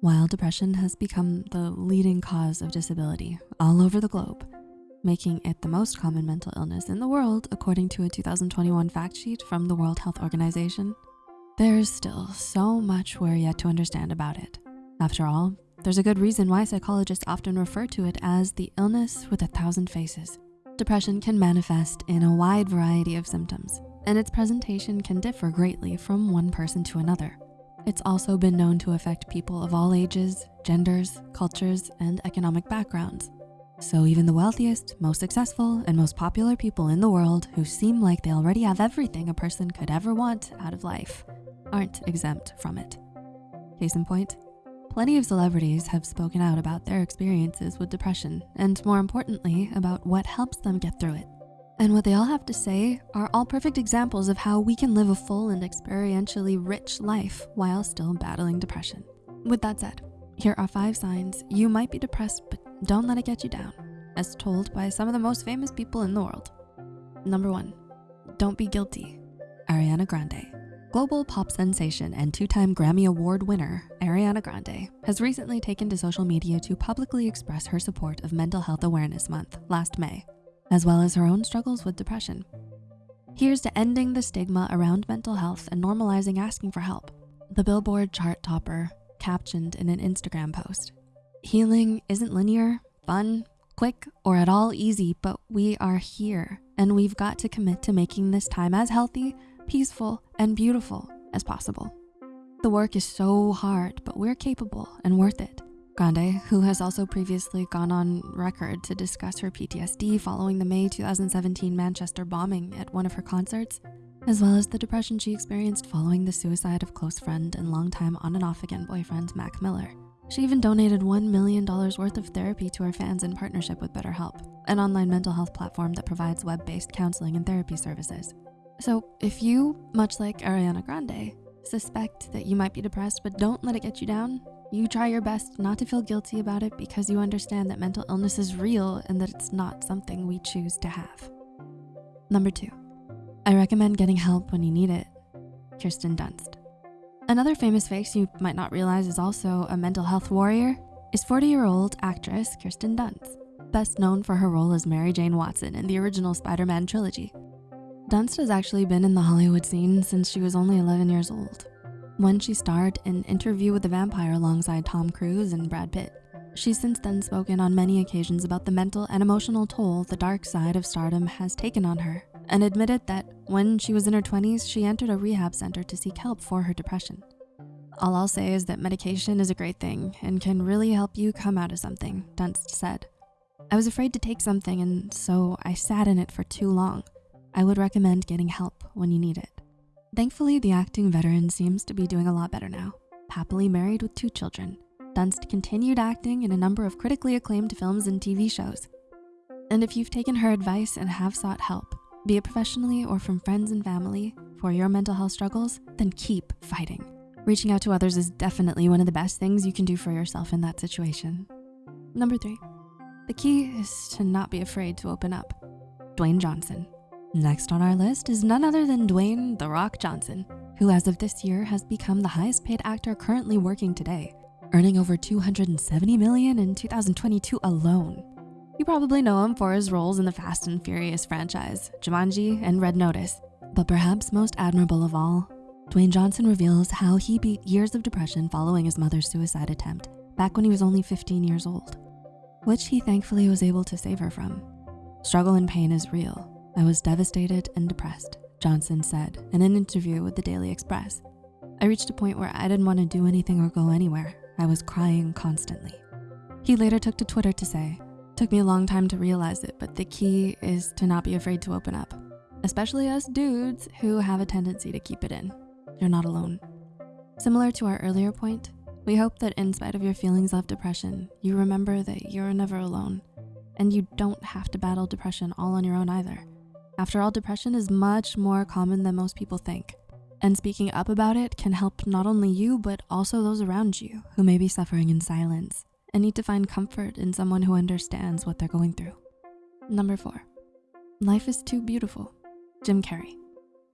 While depression has become the leading cause of disability all over the globe, making it the most common mental illness in the world according to a 2021 fact sheet from the World Health Organization, there's still so much we're yet to understand about it. After all, there's a good reason why psychologists often refer to it as the illness with a thousand faces. Depression can manifest in a wide variety of symptoms, and its presentation can differ greatly from one person to another. It's also been known to affect people of all ages, genders, cultures, and economic backgrounds. So even the wealthiest, most successful, and most popular people in the world who seem like they already have everything a person could ever want out of life aren't exempt from it. Case in point, plenty of celebrities have spoken out about their experiences with depression and more importantly, about what helps them get through it. And what they all have to say are all perfect examples of how we can live a full and experientially rich life while still battling depression. With that said, here are five signs you might be depressed, but don't let it get you down, as told by some of the most famous people in the world. Number one, don't be guilty, Ariana Grande. Global pop sensation and two-time Grammy Award winner, Ariana Grande, has recently taken to social media to publicly express her support of Mental Health Awareness Month last May as well as her own struggles with depression. Here's to ending the stigma around mental health and normalizing asking for help. The Billboard chart topper captioned in an Instagram post. Healing isn't linear, fun, quick, or at all easy, but we are here and we've got to commit to making this time as healthy, peaceful, and beautiful as possible. The work is so hard, but we're capable and worth it. Grande, who has also previously gone on record to discuss her PTSD following the May 2017 Manchester bombing at one of her concerts, as well as the depression she experienced following the suicide of close friend and longtime on and off again boyfriend, Mac Miller. She even donated $1 million worth of therapy to her fans in partnership with BetterHelp, an online mental health platform that provides web-based counseling and therapy services. So if you, much like Ariana Grande, suspect that you might be depressed but don't let it get you down, you try your best not to feel guilty about it because you understand that mental illness is real and that it's not something we choose to have. Number two, I recommend getting help when you need it. Kirsten Dunst. Another famous face you might not realize is also a mental health warrior is 40-year-old actress Kirsten Dunst, best known for her role as Mary Jane Watson in the original Spider-Man trilogy. Dunst has actually been in the Hollywood scene since she was only 11 years old when she starred in Interview with the Vampire alongside Tom Cruise and Brad Pitt. She's since then spoken on many occasions about the mental and emotional toll the dark side of stardom has taken on her and admitted that when she was in her 20s, she entered a rehab center to seek help for her depression. All I'll say is that medication is a great thing and can really help you come out of something, Dunst said. I was afraid to take something and so I sat in it for too long. I would recommend getting help when you need it. Thankfully, the acting veteran seems to be doing a lot better now, happily married with two children. Dunst continued acting in a number of critically acclaimed films and TV shows. And if you've taken her advice and have sought help, be it professionally or from friends and family for your mental health struggles, then keep fighting. Reaching out to others is definitely one of the best things you can do for yourself in that situation. Number three, the key is to not be afraid to open up. Dwayne Johnson. Next on our list is none other than Dwayne The Rock Johnson, who as of this year has become the highest paid actor currently working today, earning over 270 million in 2022 alone. You probably know him for his roles in the Fast and Furious franchise, Jumanji, and Red Notice. But perhaps most admirable of all, Dwayne Johnson reveals how he beat years of depression following his mother's suicide attempt back when he was only 15 years old, which he thankfully was able to save her from. Struggle and pain is real, I was devastated and depressed, Johnson said in an interview with the Daily Express. I reached a point where I didn't want to do anything or go anywhere. I was crying constantly. He later took to Twitter to say, took me a long time to realize it, but the key is to not be afraid to open up, especially us dudes who have a tendency to keep it in. You're not alone. Similar to our earlier point, we hope that in spite of your feelings of depression, you remember that you're never alone and you don't have to battle depression all on your own either. After all, depression is much more common than most people think. And speaking up about it can help not only you, but also those around you who may be suffering in silence and need to find comfort in someone who understands what they're going through. Number four, life is too beautiful, Jim Carrey.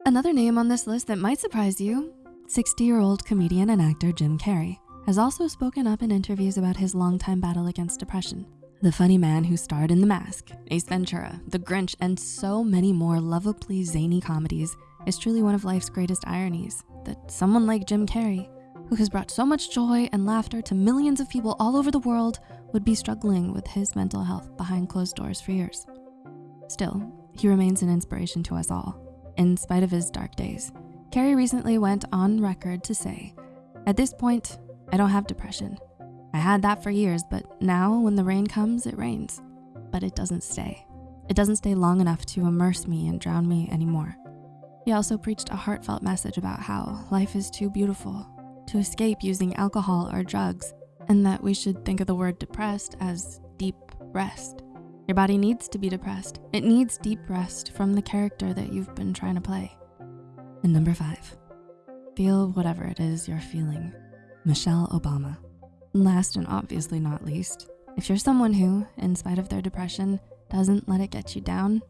Another name on this list that might surprise you, 60-year-old comedian and actor Jim Carrey has also spoken up in interviews about his longtime battle against depression. The funny man who starred in The Mask, Ace Ventura, The Grinch, and so many more lovably zany comedies is truly one of life's greatest ironies that someone like Jim Carrey, who has brought so much joy and laughter to millions of people all over the world, would be struggling with his mental health behind closed doors for years. Still, he remains an inspiration to us all, in spite of his dark days. Carrey recently went on record to say, at this point, I don't have depression. I had that for years, but now when the rain comes, it rains, but it doesn't stay. It doesn't stay long enough to immerse me and drown me anymore. He also preached a heartfelt message about how life is too beautiful to escape using alcohol or drugs, and that we should think of the word depressed as deep rest. Your body needs to be depressed. It needs deep rest from the character that you've been trying to play. And number five, feel whatever it is you're feeling. Michelle Obama. Last and obviously not least, if you're someone who, in spite of their depression, doesn't let it get you down,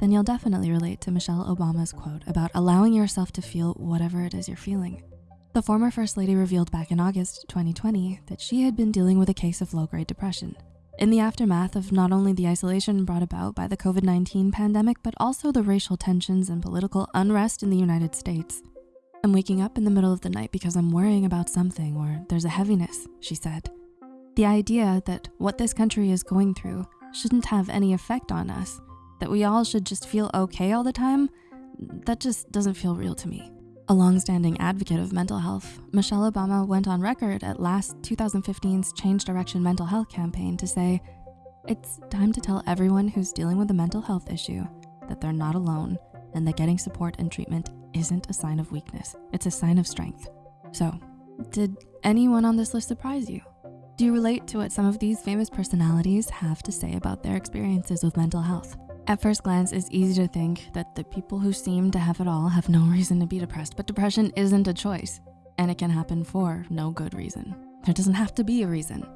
then you'll definitely relate to Michelle Obama's quote about allowing yourself to feel whatever it is you're feeling. The former First Lady revealed back in August 2020 that she had been dealing with a case of low-grade depression. In the aftermath of not only the isolation brought about by the COVID-19 pandemic, but also the racial tensions and political unrest in the United States. I'm waking up in the middle of the night because I'm worrying about something or there's a heaviness, she said. The idea that what this country is going through shouldn't have any effect on us, that we all should just feel okay all the time, that just doesn't feel real to me. A longstanding advocate of mental health, Michelle Obama went on record at last 2015's Change Direction Mental Health campaign to say, it's time to tell everyone who's dealing with a mental health issue that they're not alone and that getting support and treatment isn't a sign of weakness, it's a sign of strength. So, did anyone on this list surprise you? Do you relate to what some of these famous personalities have to say about their experiences with mental health? At first glance, it's easy to think that the people who seem to have it all have no reason to be depressed, but depression isn't a choice and it can happen for no good reason. There doesn't have to be a reason.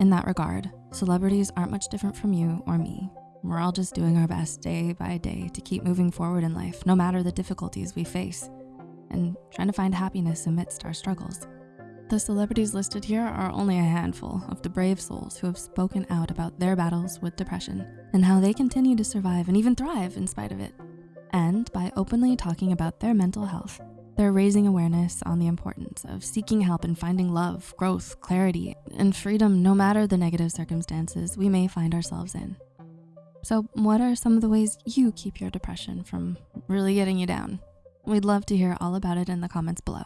In that regard, celebrities aren't much different from you or me. We're all just doing our best day by day to keep moving forward in life, no matter the difficulties we face, and trying to find happiness amidst our struggles. The celebrities listed here are only a handful of the brave souls who have spoken out about their battles with depression and how they continue to survive and even thrive in spite of it. And by openly talking about their mental health, they're raising awareness on the importance of seeking help and finding love, growth, clarity, and freedom no matter the negative circumstances we may find ourselves in. So what are some of the ways you keep your depression from really getting you down? We'd love to hear all about it in the comments below.